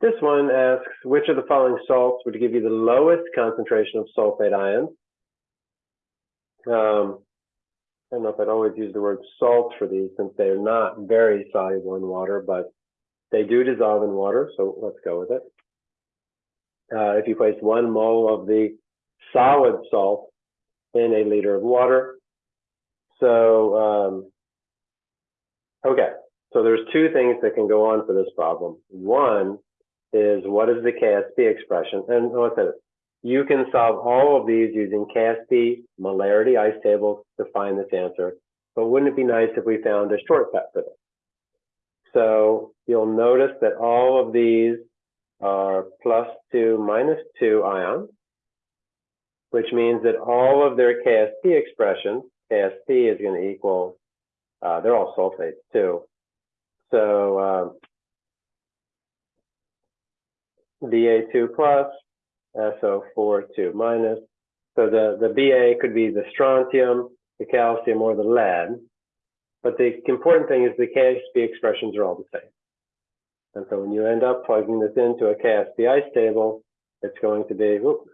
This one asks, which of the following salts would give you the lowest concentration of sulfate ions? Um, I don't know if I'd always use the word salt for these since they're not very soluble in water, but they do dissolve in water, so let's go with it. Uh, if you place one mole of the solid salt in a liter of water, so um, okay, so there's two things that can go on for this problem. One is what is the KSP expression? And it? You can solve all of these using KSP molarity ice tables to find this answer. But wouldn't it be nice if we found a shortcut for this? So you'll notice that all of these are plus two, minus two ions, which means that all of their KSP expressions, KSP is going to equal, uh, they're all sulfates too. So um, Ba2 plus, SO4 2 minus. So the, the Ba could be the strontium, the calcium, or the lead. But the important thing is the KSP expressions are all the same. And so when you end up plugging this into a KSP ice table, it's going to be, whoop,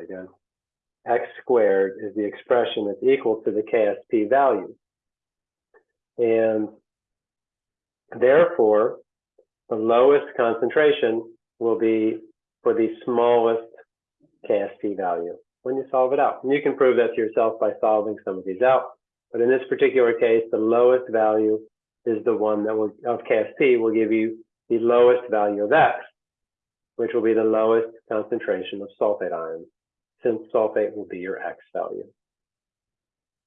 again, x squared is the expression that's equal to the KSP value. And therefore, the lowest concentration will be for the smallest KSP value when you solve it out. And you can prove that to yourself by solving some of these out. But in this particular case, the lowest value is the one that will, of KSP will give you the lowest value of X, which will be the lowest concentration of sulfate ions, since sulfate will be your X value.